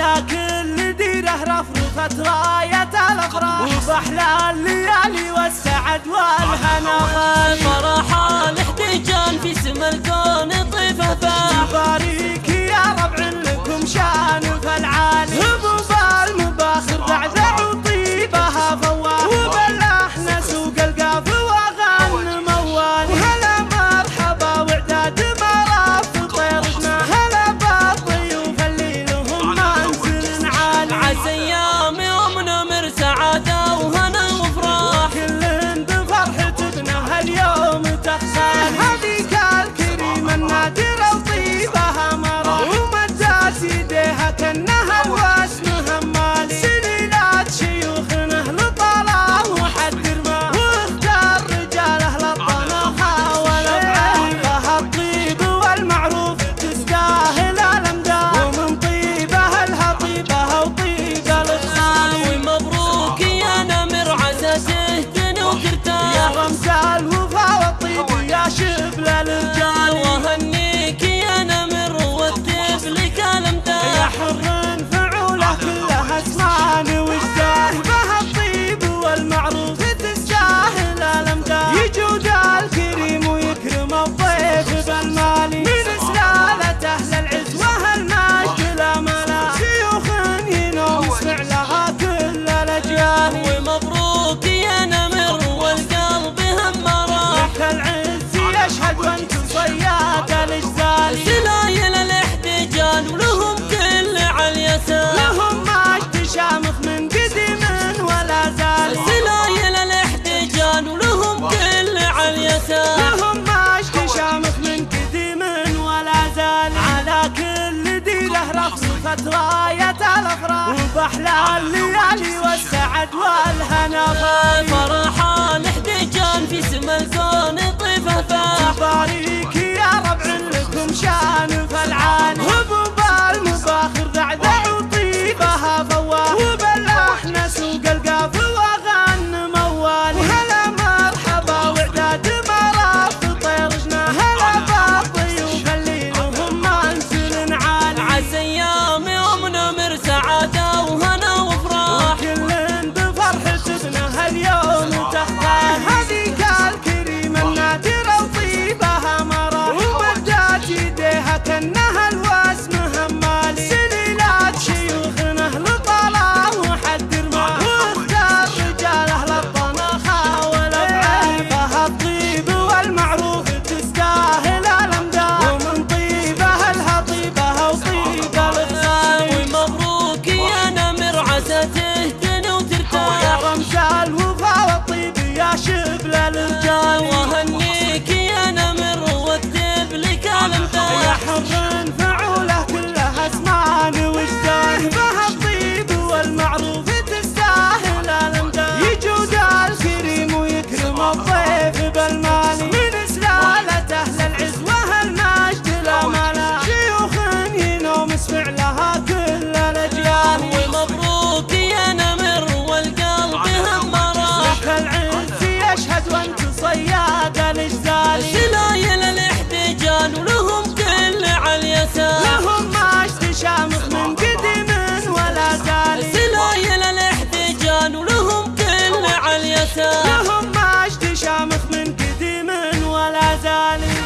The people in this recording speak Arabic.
على كل ديره رفرفت غايه الأفراح. وبحلى الليالي والسعد والهنا شافت راية الأفراح وبحلى الليالي والسعد والهنا فرحان احتجان في سما الكون طيفه فاح باريك يا ربع لكم شان فالعان هبوب المباخر ذعذع darling.